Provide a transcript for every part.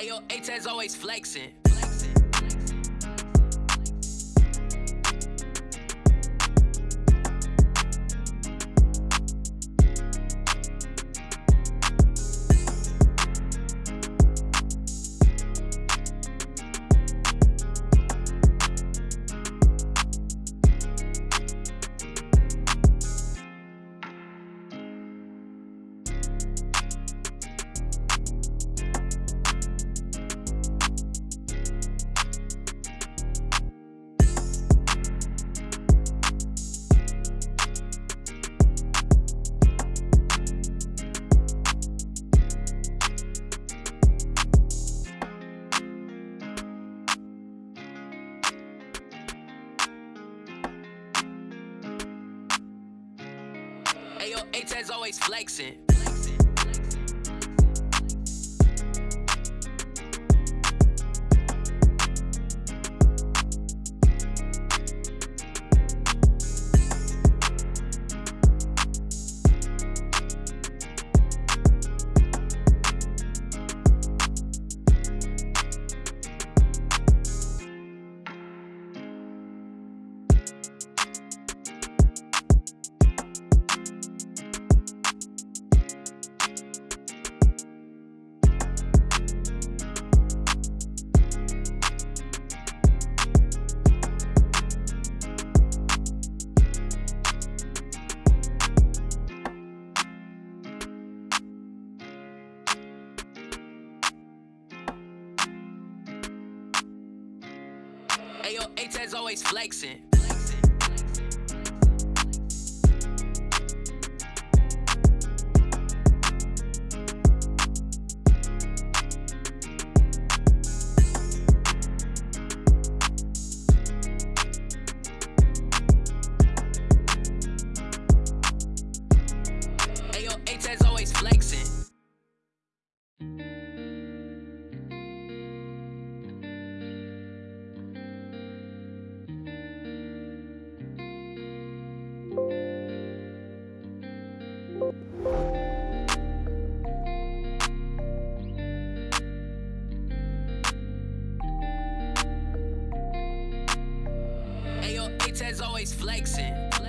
Ayo, A-Tez always flexing. Ayo, A-Tez always flexing. Ayo, A-Tez always flexing. A-Tez always. Flexing.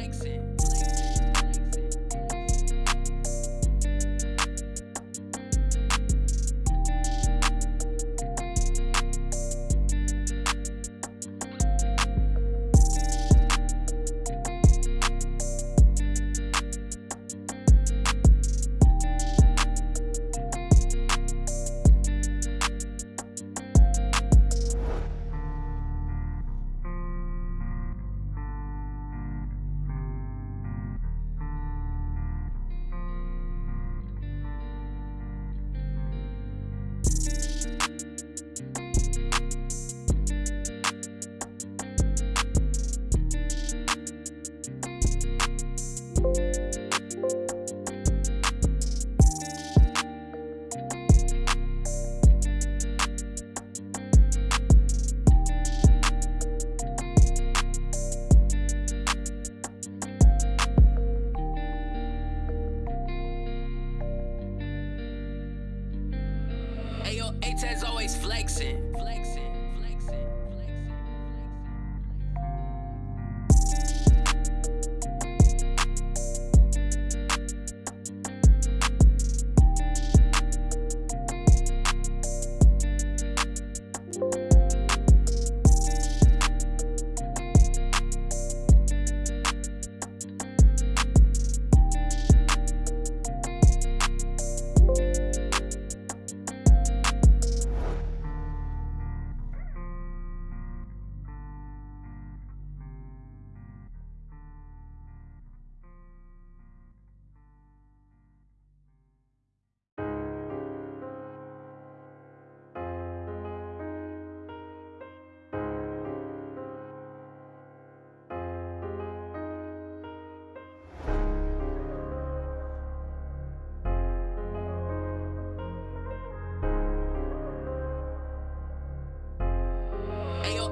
Ayo, A-Tez always. Flexing, flexing,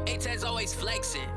A-Tez always. Flexing,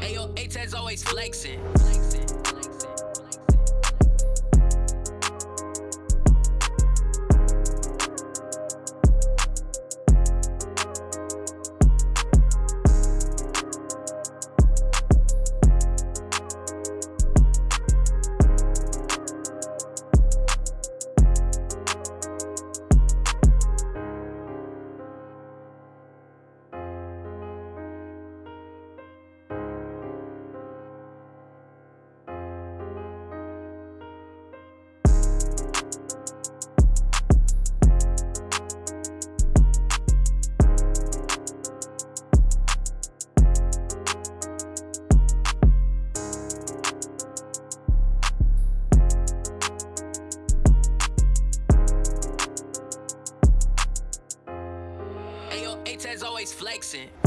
Ayo, A-Tez always flexing. flexing. Ayo, always flexing. flexing.